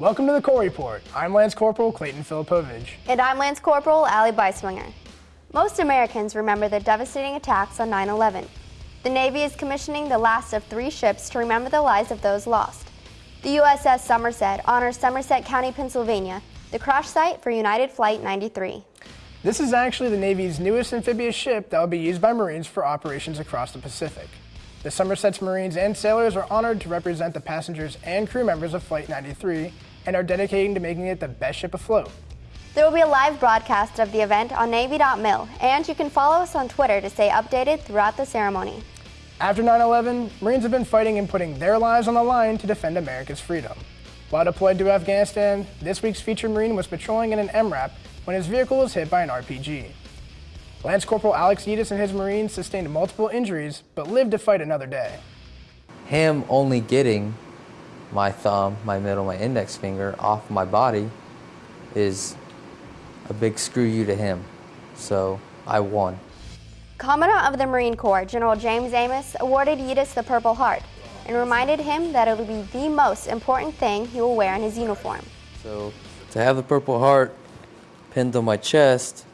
Welcome to the Corps Report. I'm Lance Corporal Clayton Filipovich. And I'm Lance Corporal Allie Beiswinger. Most Americans remember the devastating attacks on 9 11. The Navy is commissioning the last of three ships to remember the lives of those lost. The USS Somerset honors Somerset County, Pennsylvania, the crash site for United Flight 93. This is actually the Navy's newest amphibious ship that will be used by Marines for operations across the Pacific. The Somerset's Marines and sailors are honored to represent the passengers and crew members of Flight 93 and are dedicating to making it the best ship afloat. There will be a live broadcast of the event on Navy.mil, and you can follow us on Twitter to stay updated throughout the ceremony. After 9-11, Marines have been fighting and putting their lives on the line to defend America's freedom. While deployed to Afghanistan, this week's featured Marine was patrolling in an MRAP when his vehicle was hit by an RPG. Lance Corporal Alex Yedis and his Marines sustained multiple injuries, but lived to fight another day. Him only getting my thumb, my middle, my index finger off my body is a big screw you to him. So I won. Commandant of the Marine Corps, General James Amos, awarded Yedis the Purple Heart and reminded him that it will be the most important thing he will wear in his uniform. So to have the Purple Heart pinned on my chest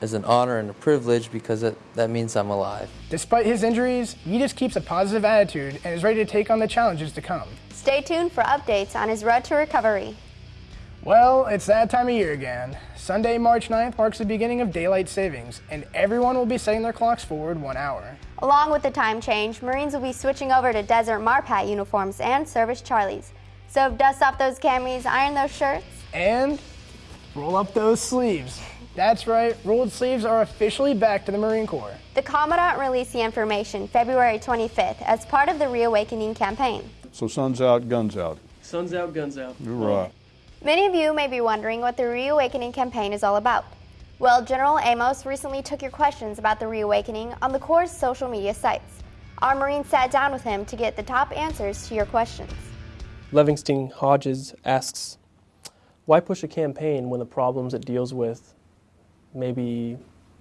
is an honor and a privilege because it, that means I'm alive. Despite his injuries, Yedis keeps a positive attitude and is ready to take on the challenges to come. Stay tuned for updates on his road to recovery. Well, it's that time of year again. Sunday, March 9th marks the beginning of daylight savings, and everyone will be setting their clocks forward one hour. Along with the time change, Marines will be switching over to Desert Marpat uniforms and Service Charlies. So dust off those camis, iron those shirts, and roll up those sleeves. That's right, rolled sleeves are officially back to the Marine Corps. The Commandant released the information February 25th as part of the Reawakening campaign. So sun's out, guns out. Sun's out, guns out. You're right. Many of you may be wondering what the Reawakening campaign is all about. Well, General Amos recently took your questions about the Reawakening on the Corps' social media sites. Our Marines sat down with him to get the top answers to your questions. Livingston Hodges asks, why push a campaign when the problems it deals with maybe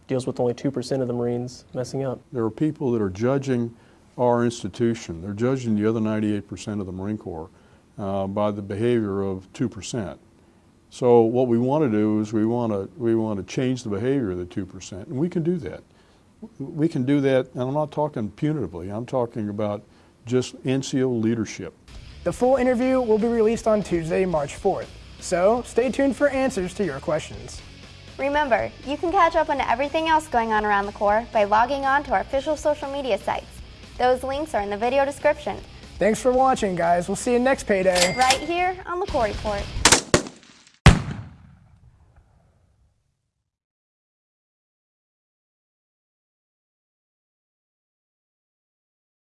deals with only 2% of the Marines messing up? There are people that are judging our institution. They're judging the other 98% of the Marine Corps uh, by the behavior of 2%. So what we want to do is we want to we want to change the behavior of the 2%, and we can do that. We can do that, and I'm not talking punitively. I'm talking about just NCO leadership. The full interview will be released on Tuesday, March 4th. So stay tuned for answers to your questions. Remember, you can catch up on everything else going on around the Corps by logging on to our official social media sites. Those links are in the video description. Thanks for watching, guys. We'll see you next payday. Right here on the Corps Report.